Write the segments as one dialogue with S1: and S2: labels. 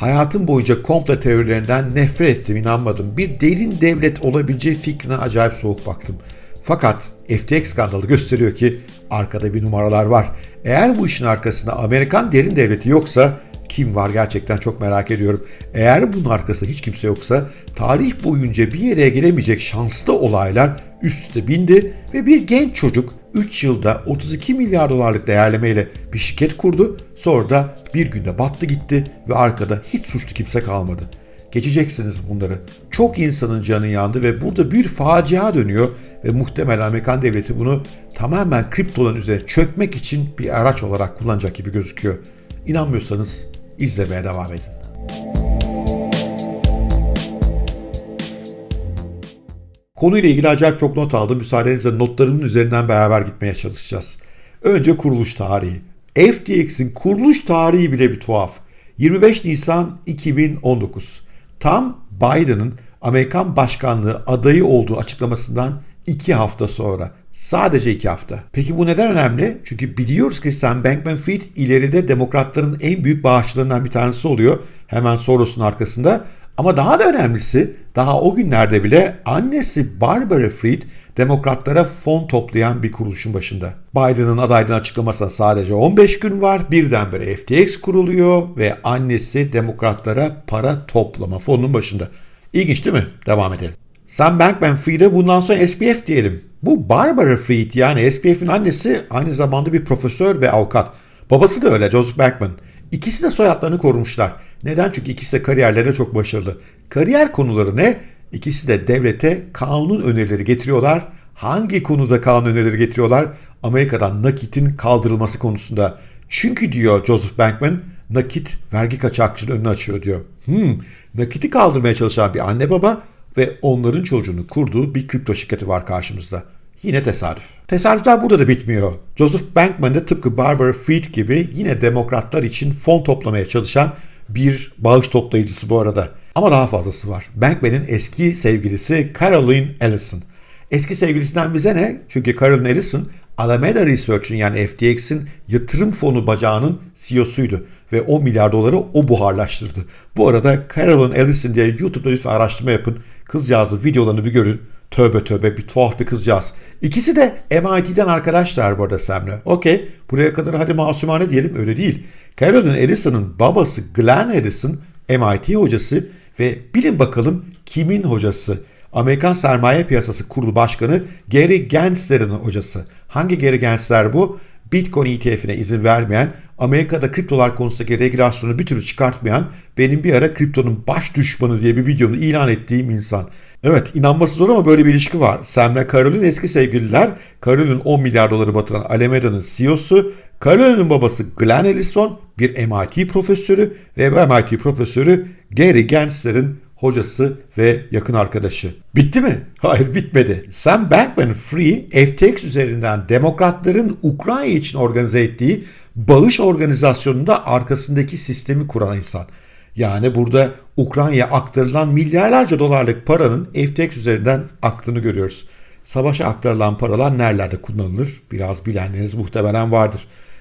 S1: Hayatım boyunca komple teorilerinden nefret ettim, inanmadım. Bir derin devlet olabileceği fikrine acayip soğuk baktım. Fakat FTX skandalı gösteriyor ki arkada bir numaralar var. Eğer bu işin arkasında Amerikan derin devleti yoksa kim var gerçekten çok merak ediyorum. Eğer bunun arkasında hiç kimse yoksa tarih boyunca bir yere gelemeyecek şanslı olaylar üst üste bindi ve bir genç çocuk 3 yılda 32 milyar dolarlık değerlemeyle bir şirket kurdu. Sonra da bir günde battı gitti ve arkada hiç suçlu kimse kalmadı. Geçeceksiniz bunları. Çok insanın canı yandı ve burada bir facia dönüyor ve muhtemelen Amerikan devleti bunu tamamen kriptoların üzerine çökmek için bir araç olarak kullanacak gibi gözüküyor. İnanmıyorsanız izlemeye devam edin. Konuyla ilgili acayip çok not aldım. Müsaadenizle notlarımın üzerinden beraber gitmeye çalışacağız. Önce kuruluş tarihi. FTX'in kuruluş tarihi bile bir tuhaf. 25 Nisan 2019. Tam Biden'ın Amerikan başkanlığı adayı olduğu açıklamasından 2 hafta sonra. Sadece 2 hafta. Peki bu neden önemli? Çünkü biliyoruz ki Sam Bankman-Fried ileride demokratların en büyük bağışçılarından bir tanesi oluyor. Hemen Soros'un arkasında. Ama daha da önemlisi daha o günlerde bile annesi Barbara Fried demokratlara fon toplayan bir kuruluşun başında. Biden'ın adaylığını açıklamasına sadece 15 gün var. Birdenbire FTX kuruluyor ve annesi demokratlara para toplama fonunun başında. İlginç değil mi? Devam edelim. Sam Bankman-Fried'e bundan sonra SPF diyelim. Bu Barbara Fried yani SPF'in annesi aynı zamanda bir profesör ve avukat. Babası da öyle Joseph Bankman. İkisi de soyadlarını korumuşlar. Neden? Çünkü ikisi de kariyerlerinde çok başarılı. Kariyer konuları ne? İkisi de devlete kanun önerileri getiriyorlar. Hangi konuda kanun önerileri getiriyorlar? Amerika'dan nakitin kaldırılması konusunda. Çünkü diyor Joseph Bankman, nakit vergi kaçakçının önünü açıyor diyor. Hmm, nakiti kaldırmaya çalışan bir anne baba ve onların çocuğunu kurduğu bir kripto şirketi var karşımızda. Yine tesadüf. Tesadüfler burada da bitmiyor. Joseph Bankman da tıpkı Barbara Fried gibi yine demokratlar için fon toplamaya çalışan bir bağış toplayıcısı bu arada. Ama daha fazlası var. Bankman'in eski sevgilisi Caroline Ellison. Eski sevgilisinden bize ne? Çünkü Caroline Ellison Alameda Research'ın yani FTX'in yatırım fonu bacağının CEO'suydu ve 10 milyar doları o buharlaştırdı. Bu arada Caroline Ellison diye YouTube'da lütfen araştırma yapın. Kızcağızın videolarını bir görün. Tövbe tövbe bir tuhaf bir kızcağız. İkisi de MIT'den arkadaşlar bu arada Sam'le. Okey buraya kadar hadi masumane diyelim öyle değil. Caroline Ellison'ın babası Glenn Ellison MIT hocası ve bilin bakalım kimin hocası? Amerikan Sermaye Piyasası Kurulu Başkanı Gary Gensler'in hocası. Hangi Gary Gensler bu? Bitcoin ETF'ine izin vermeyen, Amerika'da kriptolar konusundaki regülasyonu bir türlü çıkartmayan, benim bir ara kriptonun baş düşmanı diye bir videonu ilan ettiğim insan. Evet inanması zor ama böyle bir ilişki var. Sam ve Carol'ün eski sevgililer. Carol'ün 10 milyar doları batıran Alameda'nın CEO'su. Carol'ün babası Glenn Ellison bir MIT profesörü ve MIT profesörü Gary Gensler'in hocası ve yakın arkadaşı. Bitti mi? Hayır bitmedi. Sam Bankman-Fried FTX üzerinden demokratların Ukrayna için organize ettiği bağış organizasyonunda arkasındaki sistemi kuran insan. Yani burada Ukrayna'ya aktarılan milyarlarca dolarlık paranın FTX üzerinden aktığını görüyoruz. Savaşa aktarılan paralar nerelerde kullanılır? Biraz bilenleriniz muhtemelen vardır.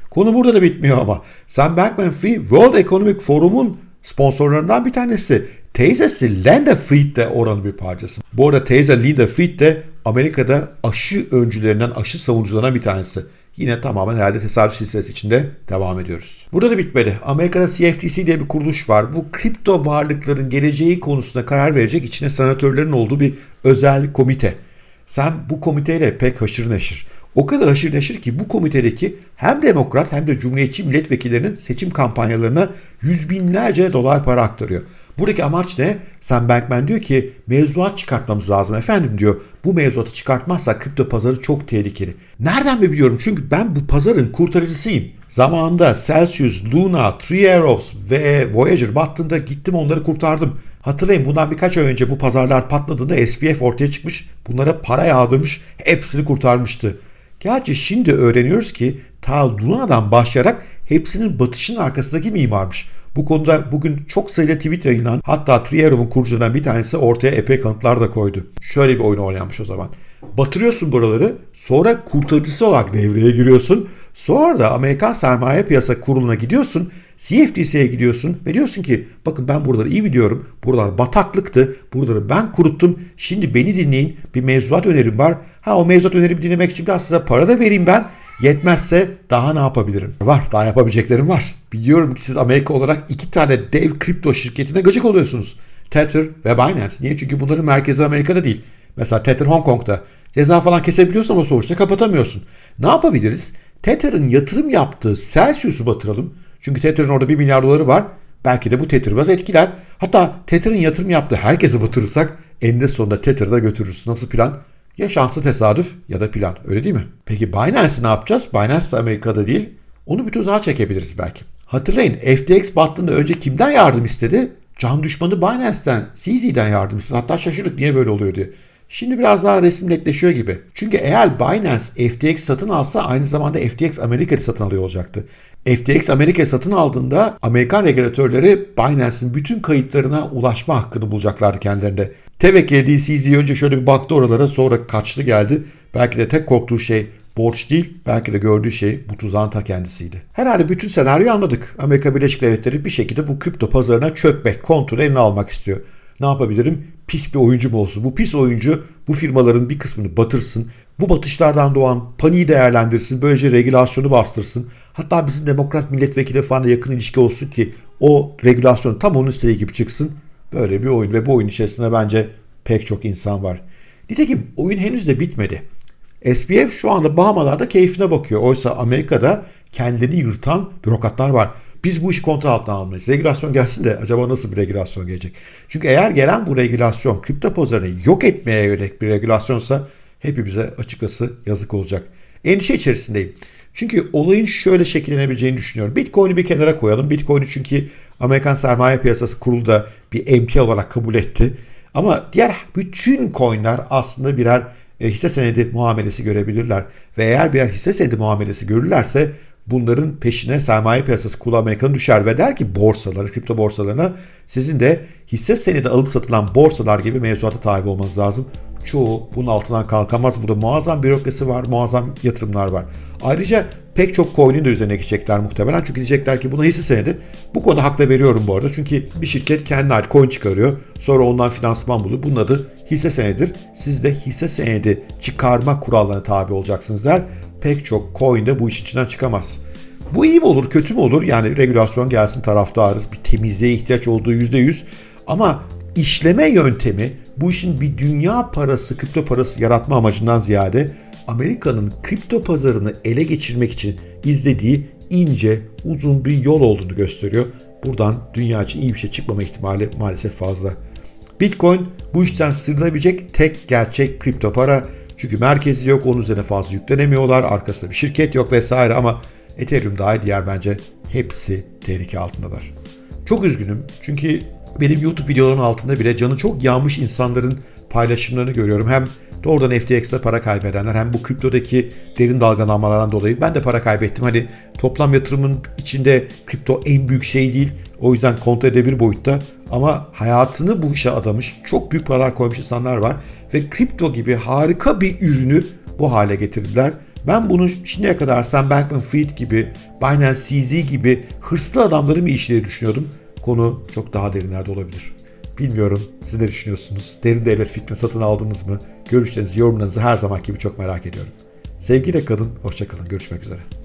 S1: Konu burada da bitmiyor ama. Sam Bankman-Fried World Economic Forum'un sponsorlarından bir tanesi. Teyzesi Linda Fried de oranın bir parçası. Bu arada teyze Linda Fried de Amerika'da aşı öncülerinden, aşı savunucularından bir tanesi. Yine tamamen herhalde tesadüf silsilesi içinde devam ediyoruz. Burada da bitmedi. Amerika'da CFTC diye bir kuruluş var. Bu kripto varlıkların geleceği konusunda karar verecek içine senatörlerin olduğu bir özel komite. Sen bu komiteyle pek haşır neşir. O kadar haşır neşir ki bu komitedeki hem demokrat hem de cumhuriyetçi milletvekillerinin seçim kampanyalarına yüz binlerce dolar para aktarıyor. Buradaki amaç ne? Sam Bankman diyor ki mevzuat çıkartmamız lazım efendim diyor. Bu mevzuatı çıkartmazsak kripto pazarı çok tehlikeli. Nereden mi biliyorum? Çünkü ben bu pazarın kurtarıcısıyım. Zamanında Celsius, Luna, Three Arrows ve Voyager battığında gittim onları kurtardım. Hatırlayın bundan birkaç ay önce bu pazarlar patladığında SPF ortaya çıkmış. Bunlara para yağdırmış. Hepsini kurtarmıştı. Gerçi şimdi öğreniyoruz ki ta Luna'dan başlayarak hepsinin batışın arkasındaki mimarmış. Bu konuda bugün çok sayıda tweet yayınlandı. Hatta Trierov'un kurucularından bir tanesi ortaya epey kanıtlar da koydu. Şöyle bir oyun oynanmış o zaman. Batırıyorsun buraları. Sonra kurtarıcısı olarak devreye giriyorsun. Sonra da Amerikan Sermaye Piyasa Kurulu'na gidiyorsun. CFTC'ye gidiyorsun ve diyorsun ki bakın ben buraları iyi biliyorum. Buralar bataklıktı. Buraları ben kuruttum. Şimdi beni dinleyin. Bir mevzuat önerim var. Ha o mevzuat önerimi dinlemek için biraz size para da vereyim ben. Yetmezse daha ne yapabilirim? Var. Daha yapabileceklerim var. Biliyorum ki siz Amerika olarak iki tane dev kripto şirketine gıcık oluyorsunuz. Tether ve Binance. Niye? Çünkü bunların merkezi Amerika'da değil. Mesela Tether Hong Kong'da. Ceza falan kesebiliyorsun ama sonuçta kapatamıyorsun. Ne yapabiliriz? Tether'ın yatırım yaptığı Celsius'u batıralım. Çünkü Tether'ın orada 1 milyar doları var. Belki de bu Tether biraz etkiler. Hatta Tether'ın yatırım yaptığı herkesi batırırsak eninde sonunda Tether'da götürürüz. Nasıl plan? Ya şanslı tesadüf ya da plan. Öyle değil mi? Peki Binance'i ne yapacağız? Binance de Amerika'da değil. Onu bir tuzağa çekebiliriz belki. Hatırlayın FTX battığında önce kimden yardım istedi? Can düşmanı Binance'ten, CZ'den yardım istedi. Hatta şaşırdık niye böyle oluyor diye. Şimdi biraz daha resim netleşiyor gibi. Çünkü eğer Binance FTX satın alsa aynı zamanda FTX Amerika'yı satın alıyor olacaktı. FTX Amerika'yı satın aldığında Amerikan regülatörleri Binance'in bütün kayıtlarına ulaşma hakkını bulacaklardı kendilerinde. Tevekkül değil CZ önce şöyle bir baktı oralara sonra kaçtı geldi. Belki de tek korktuğu şey borç değil belki de gördüğü şey bu tuzağın ta kendisiydi. Herhalde bütün senaryoyu anladık. Amerika Birleşik Devletleri bir şekilde bu kripto pazarına çökmek, kontrolü eline almak istiyor. Ne yapabilirim? Pis bir oyuncu mu olsun? Bu pis oyuncu bu firmaların bir kısmını batırsın. Bu batışlardan doğan paniği değerlendirsin. Böylece regülasyonu bastırsın. Hatta bizim demokrat milletvekili falan yakın ilişki olsun ki o regülasyon tam onun istediği gibi çıksın. Böyle bir oyun ve bu oyun içerisinde bence pek çok insan var. Nitekim oyun henüz de bitmedi. SBF şu anda Bahamalarda keyfine bakıyor. Oysa Amerika'da kendini yırtan bürokratlar var. Biz bu işi kontrol altına almalıyız. Regülasyon gelsin de acaba nasıl bir regülasyon gelecek? Çünkü eğer gelen bu regülasyon kripto pazarını yok etmeye yönelik bir regülasyonsa hepimize açıkçası yazık olacak. Endişe içerisindeyim. Çünkü olayın şöyle şekillenebileceğini düşünüyorum. Bitcoin'i bir kenara koyalım. Bitcoin'i çünkü Amerikan Sermaye Piyasası Kurulu da bir MP olarak kabul etti. Ama diğer bütün coinler aslında birer e, hisse senedi muamelesi görebilirler. Ve eğer birer hisse senedi muamelesi görürlerse bunların peşine sermaye piyasası kulu Amerika'nın düşer ve der ki borsaları, kripto borsalarına sizin de hisse senedi alıp satılan borsalar gibi mevzuata tabi olmanız lazım. Çoğu bunun altından kalkamaz. Burada muazzam bürokrasi var, muazzam yatırımlar var. Ayrıca pek çok coin'in de üzerine gidecekler muhtemelen. Çünkü diyecekler ki buna hisse senedi. Bu konuda hakla veriyorum bu arada. Çünkü bir şirket kendine ait coin çıkarıyor. Sonra ondan finansman buluyor. Bunun adı hisse senedidir. Siz de hisse senedi çıkarma kurallarına tabi olacaksınız der. Pek çok coin de bu işin içinden çıkamaz. Bu iyi mi olur, kötü mü olur? Yani regülasyon gelsin taraftarız. Bir temizliğe ihtiyaç olduğu %100. Ama işleme yöntemi bu işin bir dünya parası, kripto parası yaratma amacından ziyade Amerika'nın kripto pazarını ele geçirmek için izlediği ince, uzun bir yol olduğunu gösteriyor. Buradan dünya için iyi bir şey çıkmama ihtimali maalesef fazla. Bitcoin bu işten sıyrılabilecek tek gerçek kripto para. Çünkü merkezi yok, onun üzerine fazla yüklenemiyorlar, arkasında bir şirket yok vesaire ama Ethereum dahil diğer bence hepsi tehlike altındalar. Çok üzgünüm çünkü benim YouTube videolarımın altında bile canı çok yanmış insanların paylaşımlarını görüyorum. Hem doğrudan FTX'te para kaybedenler hem bu kriptodaki derin dalgalanmalardan dolayı ben de para kaybettim. Hani toplam yatırımın içinde kripto en büyük şey değil. O yüzden kontrol edebilir boyutta. Ama hayatını bu işe adamış, çok büyük paralar koymuş insanlar var. Ve kripto gibi harika bir ürünü bu hale getirdiler. Ben bunu şimdiye kadar Sam Bankman-Fried gibi, Binance CZ gibi hırslı adamların bir işleri düşünüyordum. Konu çok daha derinlerde olabilir. Bilmiyorum siz ne düşünüyorsunuz? Derin devlet fikrini satın aldınız mı? Görüşlerinizi, yorumlarınızı her zaman gibi çok merak ediyorum. Sevgiyle kalın, hoşçakalın. Görüşmek üzere.